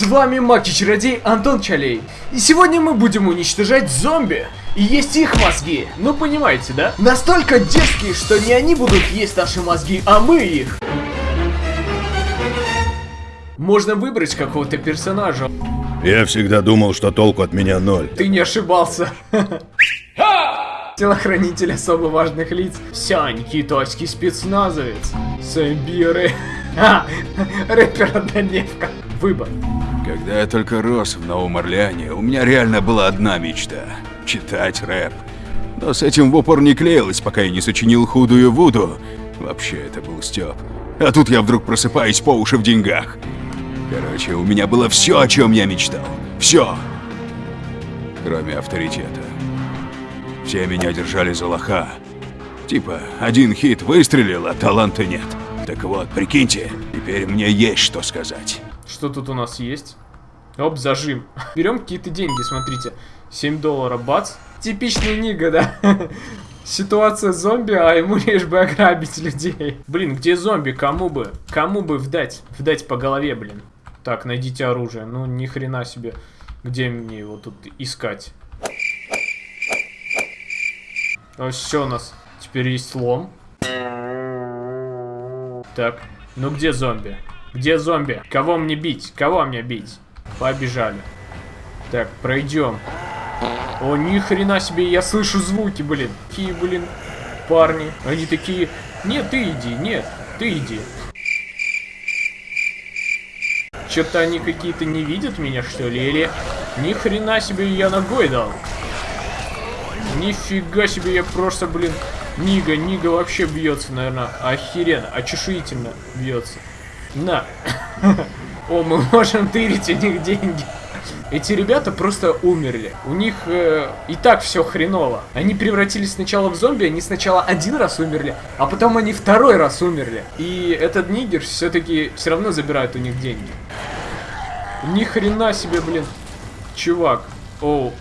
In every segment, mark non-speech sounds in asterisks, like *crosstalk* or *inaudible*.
С вами Маки-чародей Антон Чалей. И сегодня мы будем уничтожать зомби. И есть их мозги. Ну понимаете, да? Настолько детские, что не они будут есть наши мозги, а мы их. Можно выбрать какого-то персонажа. Я всегда думал, что толку от меня ноль. Ты не ошибался. *laughs* Телохранитель особо важных лиц. Сянь, китайский спецназовец. Сэмбиры. *laughs* Рэпер однодневка. Выбор. Когда я только рос в Новом Орлеане, у меня реально была одна мечта – читать рэп. Но с этим в упор не клеилось, пока я не сочинил худую Вуду. Вообще, это был Степ. А тут я вдруг просыпаюсь по уши в деньгах. Короче, у меня было все, о чем я мечтал. Все. Кроме авторитета. Все меня держали за лоха. Типа, один хит выстрелил, а таланта нет. Так вот, прикиньте, теперь мне есть что сказать. Что тут у нас есть? Оп, зажим. *laughs* Берем какие-то деньги, смотрите. 7 долларов, бац. Типичный Нига, да? *laughs* Ситуация зомби, а ему *laughs* лишь бы ограбить людей. Блин, где зомби? Кому бы? Кому бы вдать? Вдать по голове, блин. Так, найдите оружие. Ну, ни хрена себе. Где мне его тут искать? Ну, все у нас. Теперь есть лом. Так, ну где зомби? Где зомби? Кого мне бить? Кого мне бить? Побежали. Так, пройдем. О, ни хрена себе, я слышу звуки, блин. Какие, блин, парни. Они такие, нет, ты иди, нет, ты иди. Что-то они какие-то не видят меня, что ли? Или ни хрена себе я ногой дал. Нифига себе, я просто, блин, Нига, Нига вообще бьется, наверное, охеренно, очешуительно бьется. На. О, мы можем тырить у них деньги. Эти ребята просто умерли. У них э, и так все хреново. Они превратились сначала в зомби, они сначала один раз умерли, а потом они второй раз умерли. И этот нигер все-таки все равно забирает у них деньги. Ни хрена себе, блин. Чувак. Оу.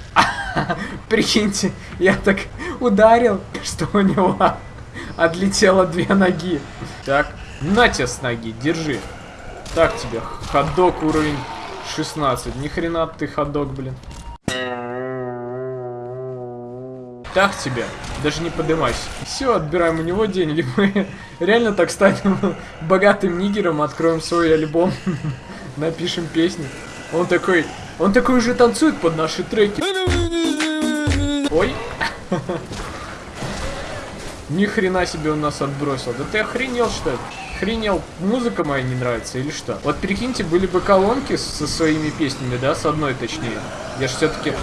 *laughs* Прикиньте, я так ударил, что у него *laughs* отлетело две ноги. Так, на тебе с ноги, держи. Так тебе, ходок уровень 16. Ни хрена ты ходок, блин. Так тебе, даже не подымайся. Все, отбираем у него деньги. *laughs* Мы реально так станем *laughs* богатым нигером, откроем свой альбом, *laughs* напишем песни. Он такой, он такой уже танцует под наши треки. Ой. Ни хрена себе он нас отбросил. Да ты охренел, что ли? Охренел, музыка моя не нравится или что? Вот прикиньте, были бы колонки со своими песнями, да, с одной точнее. Я же все-таки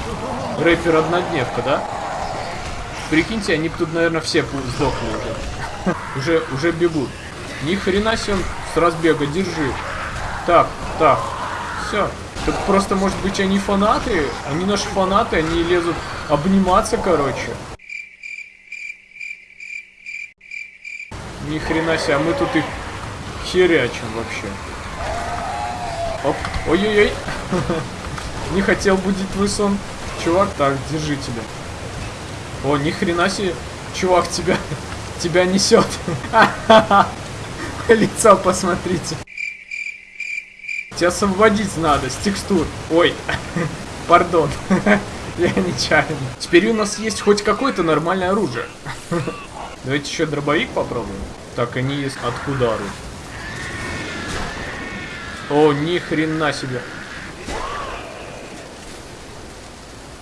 рэпер однодневка, да? Прикиньте, они тут, наверное, все сдохли уже. уже, уже бегут. Ни хрена себе он с разбега, держи. Так, так, все. Тут просто, может быть, они фанаты? Они наши фанаты, они лезут обниматься, короче. Ни хрена себе, а мы тут их херячим вообще. Оп, ой-ой-ой. *laughs* Не хотел будить твой сон. Чувак, так, держи тебя. О, ни хрена себе, чувак, тебя, *laughs* тебя несет. *laughs* Лицо посмотрите. Тебя освободить надо с текстур. Ой, пардон. Я нечаянно. Теперь у нас есть хоть какое-то нормальное оружие. Давайте еще дробовик попробуем. Так, они есть откуда оружие? О, ни хрена себе.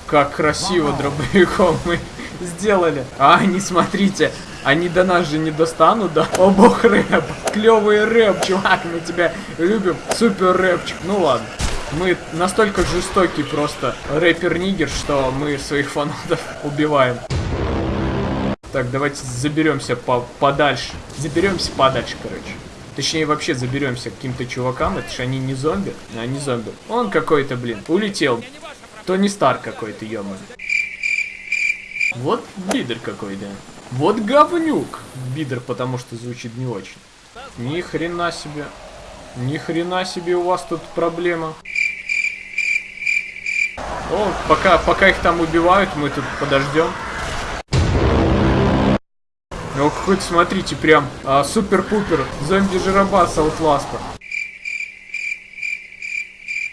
Как красиво дробовиком мы *laughs* сделали. А, не смотрите. Они до нас же не достанут, да? О бог рэп. Клевый рэп, чувак, мы тебя любим. Супер рэпчик. Ну ладно. Мы настолько жестокий просто рэпер-нигер, что мы своих фанатов убиваем. Так, давайте заберемся по подальше. Заберемся подальше, короче. Точнее, вообще заберемся к каким-то чувакам. Это же они не зомби. А, не зомби. Он какой-то, блин, улетел. Тони Стар какой-то. Вот лидер какой-то. Вот говнюк. Бидер, потому что звучит не очень. Ни хрена себе. Ни хрена себе у вас тут проблема. О, пока, пока их там убивают, мы тут подождем. Ну, хоть смотрите, прям а, супер-пупер зомби-жиробас Аутласта.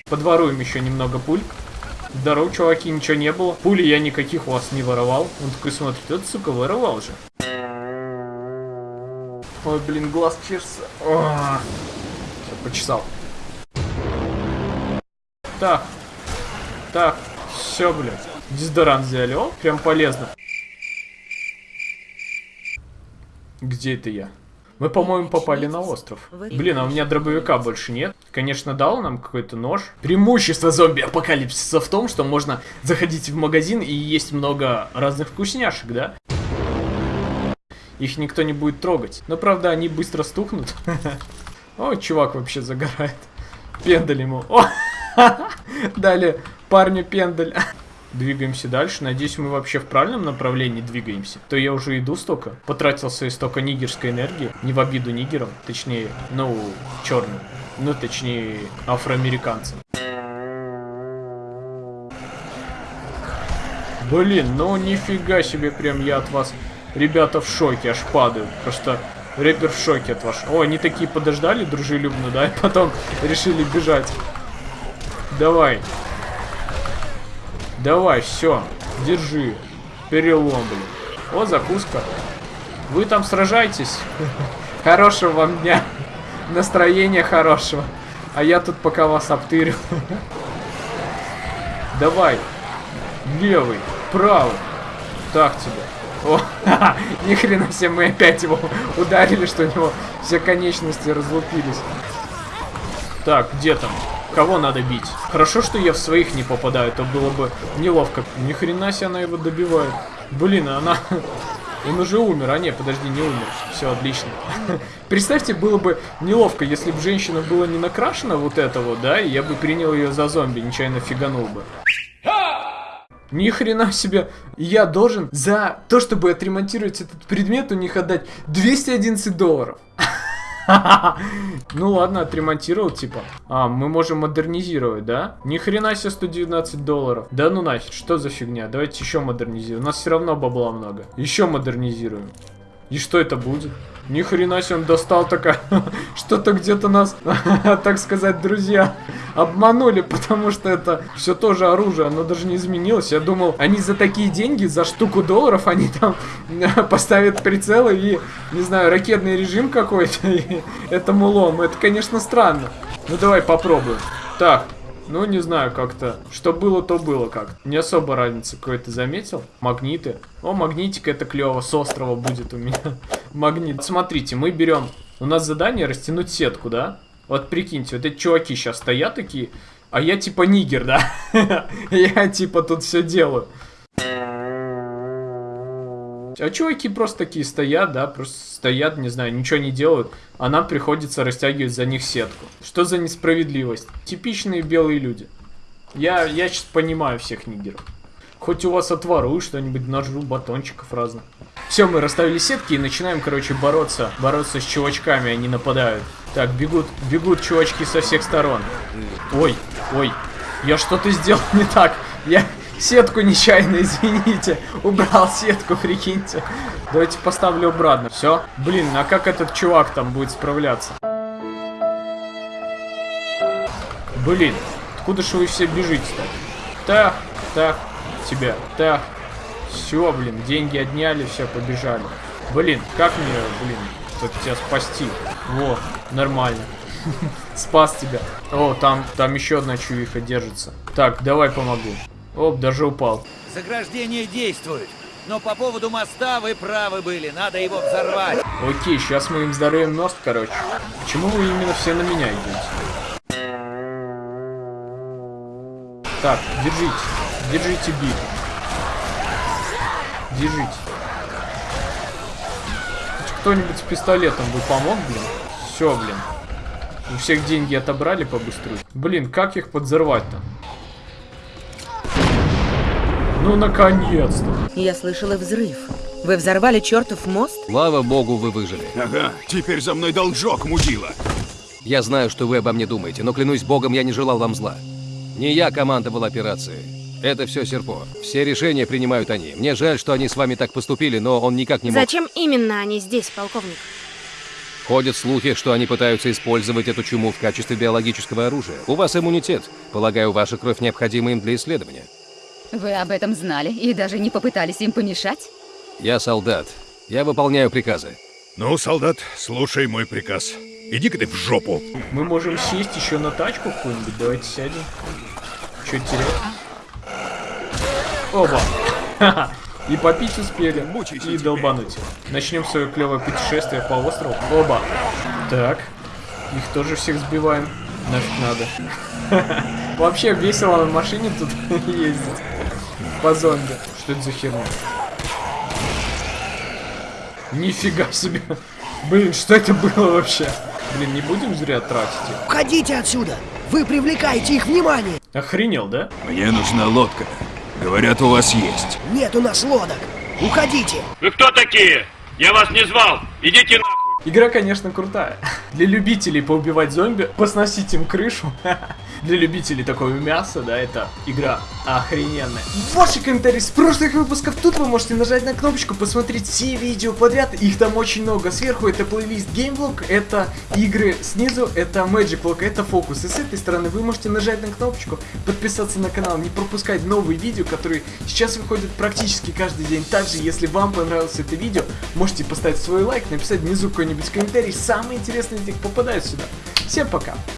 Подворуем еще немного пуль. Здорово, чуваки, ничего не было. Пули я никаких у вас не воровал. Он такой смотрит, этот, сука, воровал же. Ой, блин, глаз чешется. О, всё, почесал. Так. Так. Все, блядь. Дезодорант взяли. О, прям полезно. Где это я? Мы, по-моему, попали на остров. Блин, а у меня дробовика больше нет. Конечно, дал нам какой-то нож. Преимущество зомби-апокалипсиса в том, что можно заходить в магазин и есть много разных вкусняшек, да? Их никто не будет трогать. Но, правда, они быстро стухнут. *laughs* О, чувак вообще загорает. Пендаль ему. О, *laughs* дали парню пендаль. *laughs* Двигаемся дальше. Надеюсь, мы вообще в правильном направлении двигаемся. То я уже иду столько. Потратил свои столько нигерской энергии. Не в обиду нигерам. Точнее, ну, черным. Ну, точнее, афроамериканцам. Блин, ну нифига себе, прям я от вас, ребята, в шоке, аж падаю. Просто рэпер в шоке от вас. О, они такие подождали дружелюбно, да, и потом решили бежать. Давай. Давай, все, держи. Перелом, блин. О, закуска. Вы там сражайтесь. *laughs* Хорошего вам дня. Настроения хорошего. А я тут пока вас обтырю. Давай. Левый, правый. Так тебе. О, *laughs* ни хрена себе, мы опять его ударили, что у него все конечности разлупились. Так, где там? Кого надо бить? Хорошо, что я в своих не попадаю, то было бы неловко. Ни хрена себе она его добивает. Блин, она... *laughs* Он уже умер, а не, подожди, не умер. Все, отлично. *laughs* Представьте, было бы неловко, если бы женщина была не накрашена вот это вот, да, и я бы принял ее за зомби, нечаянно фиганул бы. Ни хрена себе, я должен за то, чтобы отремонтировать этот предмет, у них отдать 211 долларов. *laughs* Ну ладно, отремонтировал, типа. А, мы можем модернизировать, да? Ни хрена себе 119 долларов. Да ну нафиг, что за фигня? Давайте еще модернизируем. У нас все равно бабла много. Еще модернизируем. И что это будет? Ни хрена себе он достал такая. *laughs* Что-то где-то нас, *laughs* так сказать, друзья обманули, потому что это все тоже оружие, оно даже не изменилось. Я думал, они за такие деньги, за штуку долларов, они там *laughs* поставят прицелы и, не знаю, ракетный режим какой-то и этому лом. Это, конечно, странно. Ну давай попробуем. Так, ну, не знаю, как-то. Что было, то было как. Не особо разницы какой-то заметил. Магниты. О, магнитик, это клево. С острова будет у меня *laughs* магнит. Смотрите, мы берем... У нас задание растянуть сетку, да? Вот прикиньте, вот эти чуваки сейчас стоят такие, а я типа нигер, да? *laughs* Я типа тут все делаю. А чуваки просто такие стоят, да, просто стоят, не знаю, ничего не делают, а нам приходится растягивать за них сетку. Что за несправедливость? Типичные белые люди. Я, я сейчас понимаю всех нигеров. Хоть у вас отворую что-нибудь, нажру батончиков разных. Все, мы расставили сетки и начинаем, короче, бороться. Бороться с чувачками, они нападают. Так, бегут, бегут чувачки со всех сторон. Ой, ой, я что-то сделал не так. Я, Сетку нечаянно, извините. Убрал сетку, прикиньте. Давайте поставлю обратно. Все. Блин, а как этот чувак там будет справляться? Блин, откуда же вы все бежите-то? Так, так, тебя, так. Все, блин, деньги отняли, все, побежали. Блин, как мне, блин, тут тебя спасти? Во, нормально. *laughs* Спас тебя. О, там, там еще одна чувиха держится. Так, давай помогу. Оп, даже упал. Заграждение действует. Но по поводу моста вы правы были, надо его взорвать. Окей, сейчас мы им взорвем мост, короче. Почему вы именно все на меня идете? Так, держите. Держите бит. Держите. Кто-нибудь с пистолетом бы помог, блин? Все, блин. У всех деньги отобрали побыстрее. Блин, как их подзорвать-то? Ну, наконец-то. Я слышала взрыв. Вы взорвали чертов мост? Слава богу, вы выжили. Ага, теперь за мной должок, мудила. Я знаю, что вы обо мне думаете, но клянусь богом, я не желал вам зла. Не я командовал операцией. Это все Серпо. Все решения принимают они. Мне жаль, что они с вами так поступили, но он никак не мог... Зачем именно они здесь, полковник? Ходят слухи, что они пытаются использовать эту чуму в качестве биологического оружия. У вас иммунитет. Полагаю, ваша кровь необходима им для исследования. Вы об этом знали и даже не попытались им помешать? Я солдат. Я выполняю приказы. Ну, солдат, слушай мой приказ. Иди-ка ты в жопу. Мы можем сесть еще на тачку какую-нибудь. Давайте сядем. Че терять? Оба. И попить успели, и долбануть. Начнем свое клевое путешествие по острову. Оба. Так. Их тоже всех сбиваем. Нафиг надо. Вообще весело на машине тут *laughs* ездить. По зомби. Что это за херня? Нифига себе. Блин, что это было вообще? Блин, не будем зря тратить их. Уходите отсюда! Вы привлекаете их внимание! Охренел, да? Мне нужна лодка. Говорят, у вас есть. Нет у нас лодок! Уходите! Вы кто такие? Я вас не звал. Идите нахуй. Игра, конечно, крутая. Для любителей поубивать зомби, посносить им крышу. *laughs* Для любителей такого мяса, да, это игра охрененная. Ваши комментарии с прошлых выпусков. Тут вы можете нажать на кнопочку, посмотреть все видео подряд. Их там очень много. Сверху это плейлист геймблог, это игры. Снизу это Magic Vlog, это фокус. И с этой стороны вы можете нажать на кнопочку, подписаться на канал, не пропускать новые видео, которые сейчас выходят практически каждый день. Также, если вам понравилось это видео, можете поставить свой лайк, написать внизу какой-нибудь комментарий. Самые интересные из попадают сюда. Всем пока!